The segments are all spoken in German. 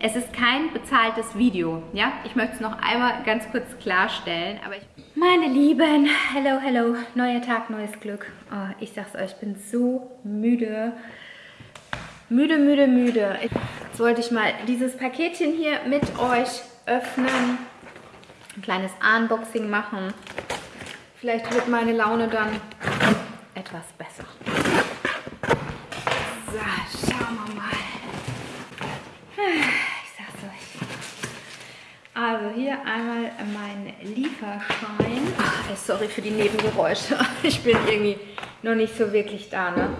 Es ist kein bezahltes Video, ja? Ich möchte es noch einmal ganz kurz klarstellen, aber ich... Meine Lieben, hello, hello, neuer Tag, neues Glück. Oh, ich sag's euch, ich bin so müde. Müde, müde, müde. Jetzt wollte ich mal dieses Paketchen hier mit euch öffnen. Ein kleines Unboxing machen. Vielleicht wird meine Laune dann etwas besser. So, schauen wir mal. Also hier einmal mein Lieferschein. Ach, sorry für die Nebengeräusche. Ich bin irgendwie noch nicht so wirklich da, ne?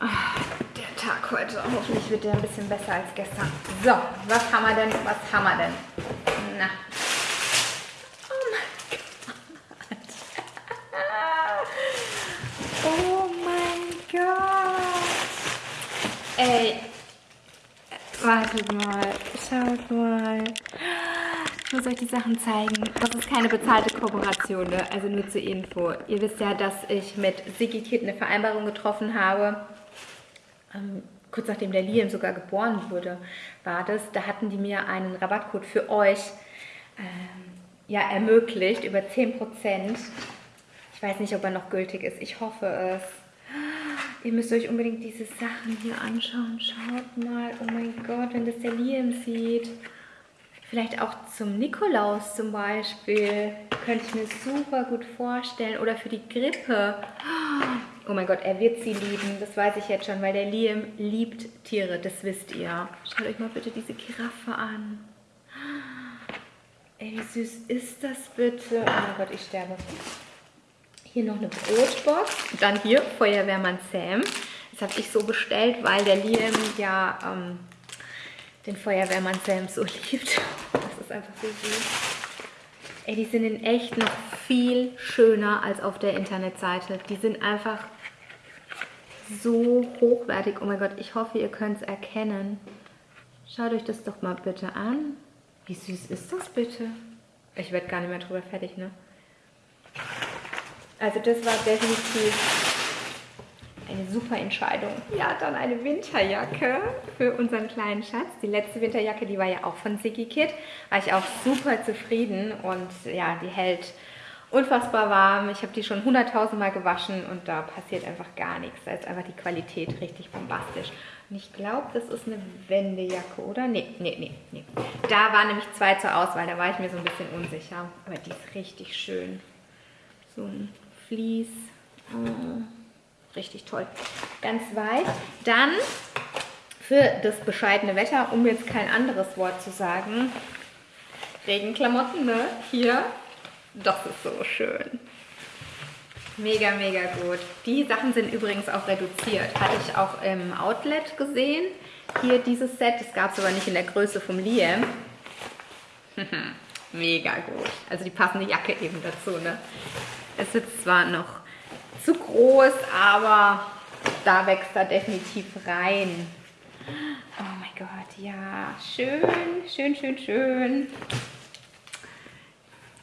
Ach, der Tag heute. Hoffentlich wird der ein bisschen besser als gestern. So, was haben wir denn? Was haben wir denn? Na. Oh mein Gott. Oh mein Gott. Ey, Wartet mal, schaut mal. Ich muss euch die Sachen zeigen. Das ist keine bezahlte Kooperation, ne? also nur zur Info. Ihr wisst ja, dass ich mit Sigikit eine Vereinbarung getroffen habe. Ähm, kurz nachdem der Liam sogar geboren wurde, war das. Da hatten die mir einen Rabattcode für euch ähm, ja, ermöglicht, über 10%. Ich weiß nicht, ob er noch gültig ist. Ich hoffe es. Ihr müsst euch unbedingt diese Sachen hier anschauen. Schaut mal, oh mein Gott, wenn das der Liam sieht. Vielleicht auch zum Nikolaus zum Beispiel. Könnte ich mir super gut vorstellen. Oder für die Grippe. Oh mein Gott, er wird sie lieben. Das weiß ich jetzt schon, weil der Liam liebt Tiere. Das wisst ihr. Schaut euch mal bitte diese Giraffe an. Ey, wie süß ist das bitte? Oh mein Gott, ich sterbe. Hier noch eine Brotbox. Dann hier Feuerwehrmann Sam. Das habe ich so bestellt, weil der Liam ja ähm, den Feuerwehrmann Sam so liebt. Das ist einfach so süß. Ey, die sind in echt noch viel schöner als auf der Internetseite. Die sind einfach so hochwertig. Oh mein Gott, ich hoffe, ihr könnt es erkennen. Schaut euch das doch mal bitte an. Wie süß ist das bitte? Ich werde gar nicht mehr drüber fertig, ne? Also das war definitiv eine super Entscheidung. Ja, dann eine Winterjacke für unseren kleinen Schatz. Die letzte Winterjacke, die war ja auch von Siki Kid. War ich auch super zufrieden und ja, die hält unfassbar warm. Ich habe die schon hunderttausend Mal gewaschen und da passiert einfach gar nichts. Da ist einfach die Qualität richtig bombastisch. Und ich glaube, das ist eine Wendejacke, oder? Nee, nee, nee, nee. Da waren nämlich zwei zur Auswahl, da war ich mir so ein bisschen unsicher. Aber die ist richtig schön. So ein Vlies. Oh, richtig toll. Ganz weich. Dann für das bescheidene Wetter, um jetzt kein anderes Wort zu sagen, Regenklamotten, ne? Hier. Das ist so schön. Mega, mega gut. Die Sachen sind übrigens auch reduziert. Hatte ich auch im Outlet gesehen. Hier dieses Set. Das gab es aber nicht in der Größe vom Liam. mega gut. Also die passende Jacke eben dazu. Ne? Es ist zwar noch zu groß, aber da wächst er definitiv rein. Oh mein Gott, ja, schön, schön, schön, schön.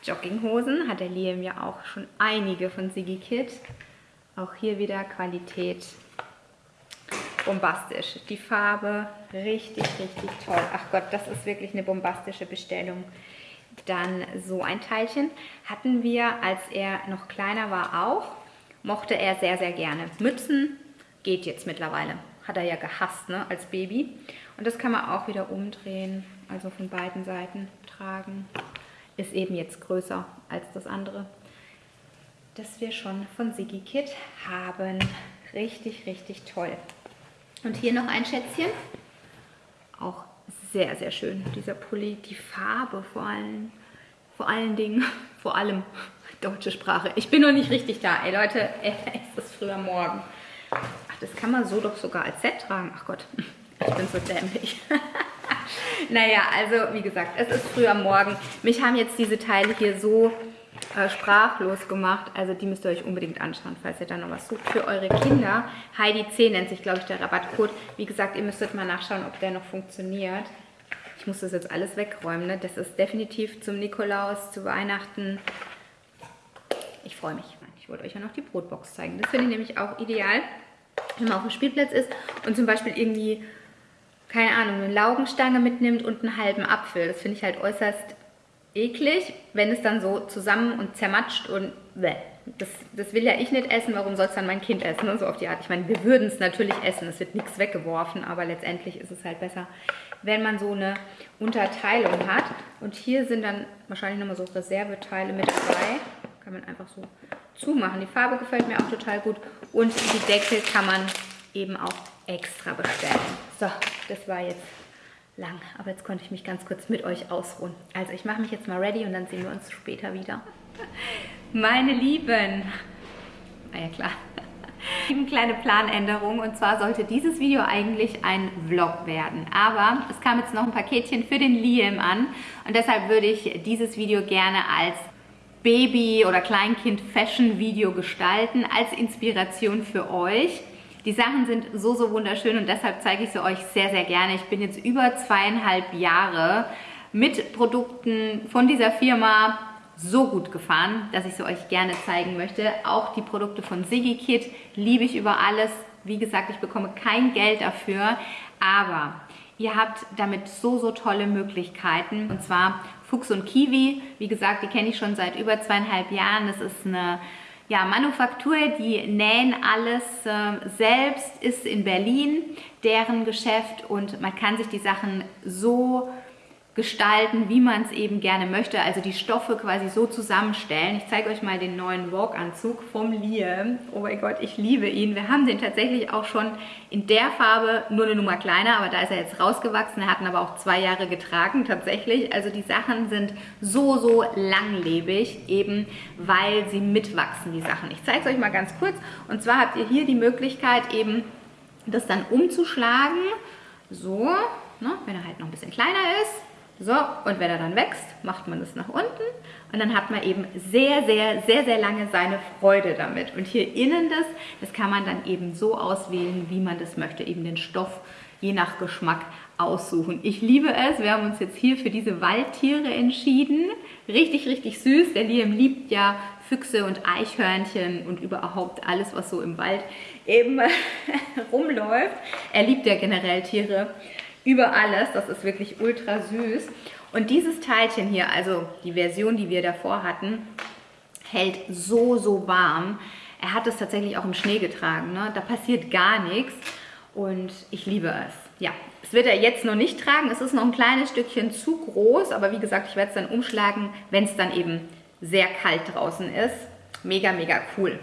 Jogginghosen hat der Liam ja auch schon einige von Sigi Kid. Auch hier wieder Qualität bombastisch. Die Farbe richtig, richtig toll. Ach Gott, das ist wirklich eine bombastische Bestellung. Dann so ein Teilchen hatten wir, als er noch kleiner war, auch. Mochte er sehr, sehr gerne. Mützen geht jetzt mittlerweile. Hat er ja gehasst ne, als Baby. Und das kann man auch wieder umdrehen, also von beiden Seiten tragen. Ist eben jetzt größer als das andere. Das wir schon von Sigi Kid haben. Richtig, richtig toll. Und hier noch ein Schätzchen. Auch sehr, sehr schön, dieser Pulli. Die Farbe vor allem, vor allen Dingen, vor allem deutsche Sprache. Ich bin noch nicht richtig da. Ey Leute, es ist früher Morgen. Ach, das kann man so doch sogar als Set tragen. Ach Gott, ich bin so dämlich. naja, also wie gesagt, es ist früher Morgen. Mich haben jetzt diese Teile hier so äh, sprachlos gemacht. Also die müsst ihr euch unbedingt anschauen, falls ihr da noch was sucht für eure Kinder. Heidi 10 nennt sich, glaube ich, der Rabattcode. Wie gesagt, ihr müsstet mal nachschauen, ob der noch funktioniert. Ich muss das jetzt alles wegräumen. Ne? Das ist definitiv zum Nikolaus, zu Weihnachten. Ich freue mich. Ich wollte euch ja noch die Brotbox zeigen. Das finde ich nämlich auch ideal, wenn man auf dem Spielplatz ist und zum Beispiel irgendwie keine Ahnung, eine Laugenstange mitnimmt und einen halben Apfel. Das finde ich halt äußerst eklig, wenn es dann so zusammen und zermatscht und bäh. Das, das will ja ich nicht essen, warum soll es dann mein Kind essen und so auf die Art. Ich meine, wir würden es natürlich essen, es wird nichts weggeworfen, aber letztendlich ist es halt besser, wenn man so eine Unterteilung hat. Und hier sind dann wahrscheinlich nochmal so Reserveteile mit dabei. Kann man einfach so zumachen. Die Farbe gefällt mir auch total gut. Und die Deckel kann man eben auch extra bestellen. So, das war jetzt lang, aber jetzt konnte ich mich ganz kurz mit euch ausruhen. Also ich mache mich jetzt mal ready und dann sehen wir uns später wieder. Meine Lieben, ah ja klar, eine kleine Planänderung und zwar sollte dieses Video eigentlich ein Vlog werden, aber es kam jetzt noch ein Paketchen für den Liam an und deshalb würde ich dieses Video gerne als Baby- oder Kleinkind-Fashion-Video gestalten, als Inspiration für euch. Die Sachen sind so, so wunderschön und deshalb zeige ich sie euch sehr, sehr gerne. Ich bin jetzt über zweieinhalb Jahre mit Produkten von dieser Firma so gut gefahren, dass ich sie euch gerne zeigen möchte. Auch die Produkte von Siggy Kit liebe ich über alles. Wie gesagt, ich bekomme kein Geld dafür, aber ihr habt damit so, so tolle Möglichkeiten. Und zwar Fuchs und Kiwi. Wie gesagt, die kenne ich schon seit über zweieinhalb Jahren. Das ist eine ja, Manufaktur, die nähen alles äh, selbst, ist in Berlin deren Geschäft und man kann sich die Sachen so gestalten, wie man es eben gerne möchte. Also die Stoffe quasi so zusammenstellen. Ich zeige euch mal den neuen Walk-Anzug vom Liam. Oh mein Gott, ich liebe ihn. Wir haben den tatsächlich auch schon in der Farbe, nur eine Nummer kleiner, aber da ist er jetzt rausgewachsen. Er hat ihn aber auch zwei Jahre getragen tatsächlich. Also die Sachen sind so, so langlebig, eben weil sie mitwachsen, die Sachen. Ich zeige es euch mal ganz kurz. Und zwar habt ihr hier die Möglichkeit eben, das dann umzuschlagen. So, ne, wenn er halt noch ein bisschen kleiner ist so, und wenn er dann wächst, macht man es nach unten und dann hat man eben sehr, sehr, sehr, sehr lange seine Freude damit. Und hier innen das, das kann man dann eben so auswählen, wie man das möchte, eben den Stoff je nach Geschmack aussuchen. Ich liebe es, wir haben uns jetzt hier für diese Waldtiere entschieden. Richtig, richtig süß. Der Liam liebt ja Füchse und Eichhörnchen und überhaupt alles, was so im Wald eben rumläuft. Er liebt ja generell Tiere über alles. Das ist wirklich ultra süß. Und dieses Teilchen hier, also die Version, die wir davor hatten, hält so, so warm. Er hat es tatsächlich auch im Schnee getragen. Ne? Da passiert gar nichts und ich liebe es. Ja, es wird er jetzt noch nicht tragen. Es ist noch ein kleines Stückchen zu groß, aber wie gesagt, ich werde es dann umschlagen, wenn es dann eben sehr kalt draußen ist. Mega, mega cool.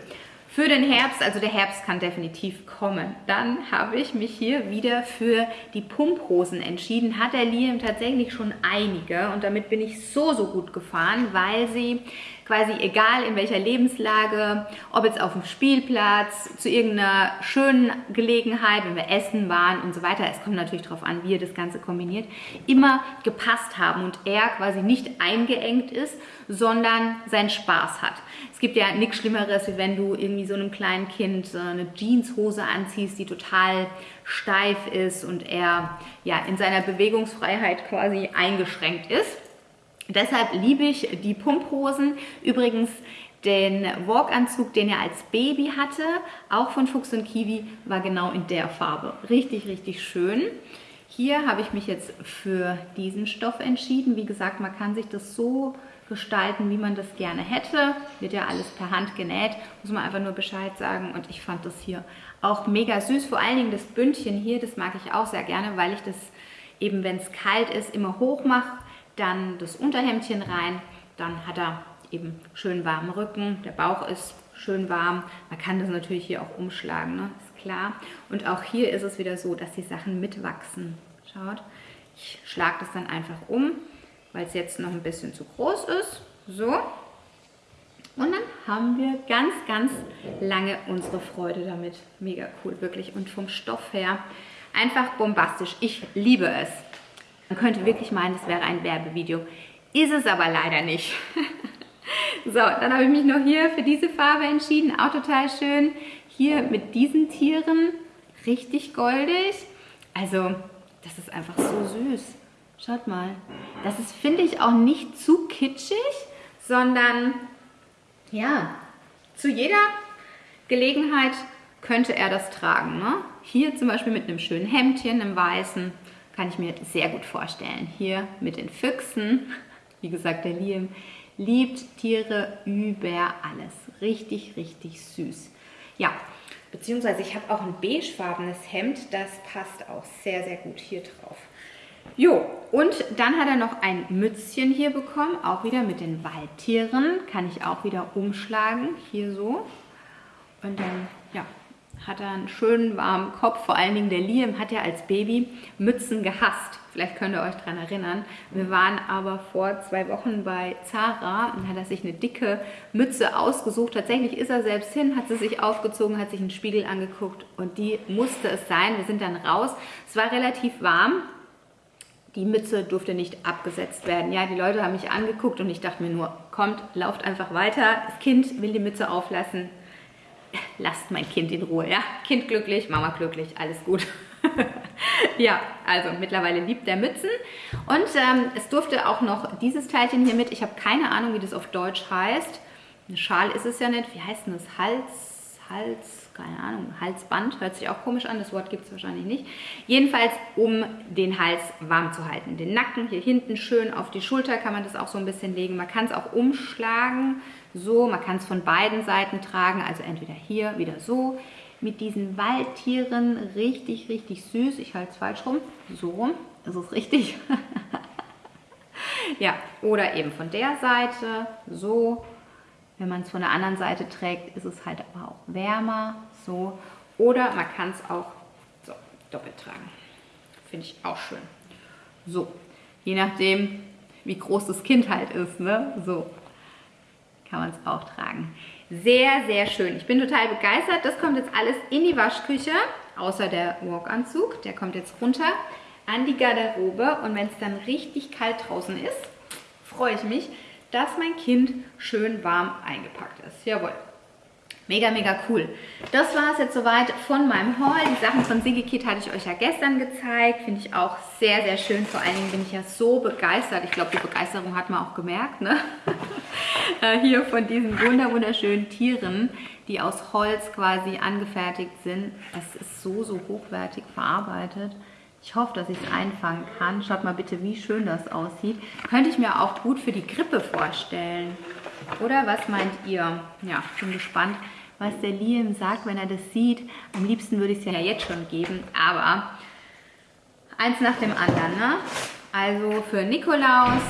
Für den Herbst, also der Herbst kann definitiv kommen. Dann habe ich mich hier wieder für die Pumphosen entschieden. Hat der Liam tatsächlich schon einige und damit bin ich so, so gut gefahren, weil sie quasi egal in welcher Lebenslage, ob jetzt auf dem Spielplatz, zu irgendeiner schönen Gelegenheit, wenn wir essen waren und so weiter, es kommt natürlich darauf an, wie ihr das Ganze kombiniert, immer gepasst haben und er quasi nicht eingeengt ist, sondern seinen Spaß hat. Es gibt ja nichts Schlimmeres, wie wenn du irgendwie so einem kleinen Kind eine Jeanshose anziehst, die total steif ist und er ja in seiner Bewegungsfreiheit quasi eingeschränkt ist. Deshalb liebe ich die Pumphosen. Übrigens den Walk-Anzug, den er als Baby hatte, auch von Fuchs und Kiwi, war genau in der Farbe. Richtig, richtig schön. Hier habe ich mich jetzt für diesen Stoff entschieden. Wie gesagt, man kann sich das so gestalten, wie man das gerne hätte. Wird ja alles per Hand genäht, muss man einfach nur Bescheid sagen. Und ich fand das hier auch mega süß. Vor allen Dingen das Bündchen hier, das mag ich auch sehr gerne, weil ich das eben, wenn es kalt ist, immer hoch mache dann das Unterhemdchen rein, dann hat er eben schön warmen Rücken, der Bauch ist schön warm. Man kann das natürlich hier auch umschlagen, ne? ist klar. Und auch hier ist es wieder so, dass die Sachen mitwachsen. Schaut, ich schlage das dann einfach um, weil es jetzt noch ein bisschen zu groß ist. So. Und dann haben wir ganz, ganz lange unsere Freude damit. Mega cool, wirklich. Und vom Stoff her einfach bombastisch. Ich liebe es. Man könnte wirklich meinen, das wäre ein Werbevideo. Ist es aber leider nicht. so, dann habe ich mich noch hier für diese Farbe entschieden. Auch total schön. Hier mit diesen Tieren. Richtig goldig. Also, das ist einfach so süß. Schaut mal. Das ist, finde ich, auch nicht zu kitschig, sondern, ja, zu jeder Gelegenheit könnte er das tragen. Ne? Hier zum Beispiel mit einem schönen Hemdchen, einem weißen, kann ich mir sehr gut vorstellen. Hier mit den Füchsen, wie gesagt, der Liam liebt Tiere über alles. Richtig, richtig süß. Ja, beziehungsweise ich habe auch ein beigefarbenes Hemd, das passt auch sehr, sehr gut hier drauf. Jo, und dann hat er noch ein Mützchen hier bekommen, auch wieder mit den Waldtieren. Kann ich auch wieder umschlagen, hier so. Und dann, ja, hat er einen schönen warmen Kopf. Vor allen Dingen der Liam hat ja als Baby Mützen gehasst. Vielleicht könnt ihr euch daran erinnern. Wir waren aber vor zwei Wochen bei Zara und hat er sich eine dicke Mütze ausgesucht. Tatsächlich ist er selbst hin, hat sie sich aufgezogen, hat sich einen Spiegel angeguckt und die musste es sein. Wir sind dann raus. Es war relativ warm. Die Mütze durfte nicht abgesetzt werden. Ja, die Leute haben mich angeguckt und ich dachte mir nur, kommt, lauft einfach weiter. Das Kind will die Mütze auflassen lasst mein Kind in Ruhe, ja. Kind glücklich, Mama glücklich, alles gut. ja, also mittlerweile liebt der Mützen. Und ähm, es durfte auch noch dieses Teilchen hier mit. Ich habe keine Ahnung, wie das auf Deutsch heißt. Ein Schal ist es ja nicht. Wie heißt denn das? Hals, Hals, keine Ahnung, Halsband. Hört sich auch komisch an, das Wort gibt es wahrscheinlich nicht. Jedenfalls, um den Hals warm zu halten. Den Nacken hier hinten schön auf die Schulter kann man das auch so ein bisschen legen. Man kann es auch umschlagen so. Man kann es von beiden Seiten tragen, also entweder hier, wieder so. Mit diesen Waldtieren richtig, richtig süß. Ich halte es falsch rum. So rum, das ist richtig. ja, oder eben von der Seite, so. Wenn man es von der anderen Seite trägt, ist es halt aber auch wärmer, so. Oder man kann es auch so doppelt tragen. Finde ich auch schön. So, je nachdem, wie groß das Kind halt ist, ne? So, kann man es auch tragen. Sehr, sehr schön. Ich bin total begeistert. Das kommt jetzt alles in die Waschküche, außer der Walk-Anzug. Der kommt jetzt runter an die Garderobe. Und wenn es dann richtig kalt draußen ist, freue ich mich, dass mein Kind schön warm eingepackt ist. Jawohl. Mega, mega cool. Das war es jetzt soweit von meinem Haul. Die Sachen von Sigikit hatte ich euch ja gestern gezeigt. Finde ich auch sehr, sehr schön. Vor allen Dingen bin ich ja so begeistert. Ich glaube, die Begeisterung hat man auch gemerkt. Ne? Äh, hier von diesen wunderschönen Tieren, die aus Holz quasi angefertigt sind. Es ist so, so hochwertig verarbeitet. Ich hoffe, dass ich es einfangen kann. Schaut mal bitte, wie schön das aussieht. Könnte ich mir auch gut für die Grippe vorstellen. Oder was meint ihr? Ja, bin gespannt was der Liam sagt, wenn er das sieht. Am liebsten würde ich es ja jetzt schon geben, aber eins nach dem anderen. Ne? Also für Nikolaus,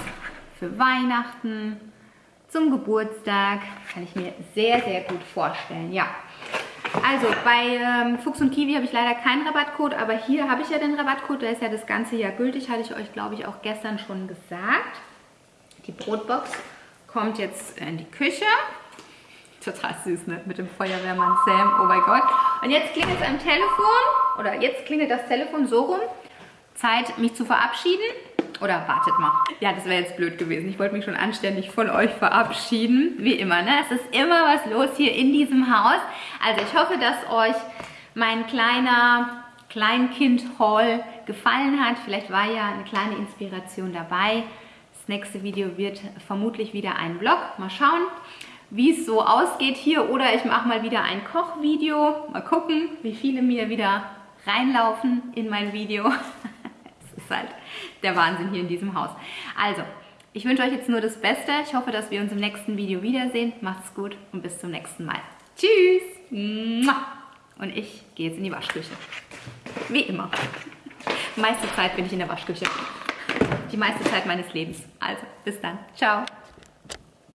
für Weihnachten, zum Geburtstag kann ich mir sehr, sehr gut vorstellen. Ja, also bei ähm, Fuchs und Kiwi habe ich leider keinen Rabattcode, aber hier habe ich ja den Rabattcode, der ist ja das ganze Jahr gültig, hatte ich euch glaube ich auch gestern schon gesagt. Die Brotbox kommt jetzt in die Küche total süß, ne? Mit dem Feuerwehrmann Sam. Oh mein Gott. Und jetzt klingelt es am Telefon. Oder jetzt klingelt das Telefon so rum. Zeit, mich zu verabschieden. Oder wartet mal. Ja, das wäre jetzt blöd gewesen. Ich wollte mich schon anständig von euch verabschieden. Wie immer, ne? Es ist immer was los hier in diesem Haus. Also ich hoffe, dass euch mein kleiner Kleinkind-Haul gefallen hat. Vielleicht war ja eine kleine Inspiration dabei. Das nächste Video wird vermutlich wieder ein Vlog. Mal schauen wie es so ausgeht hier oder ich mache mal wieder ein Kochvideo. Mal gucken, wie viele mir wieder reinlaufen in mein Video. Ist halt der Wahnsinn hier in diesem Haus. Also, ich wünsche euch jetzt nur das Beste. Ich hoffe, dass wir uns im nächsten Video wiedersehen. Macht's gut und bis zum nächsten Mal. Tschüss! Und ich gehe jetzt in die Waschküche. Wie immer. Meiste Zeit bin ich in der Waschküche. Die meiste Zeit meines Lebens. Also, bis dann. Ciao.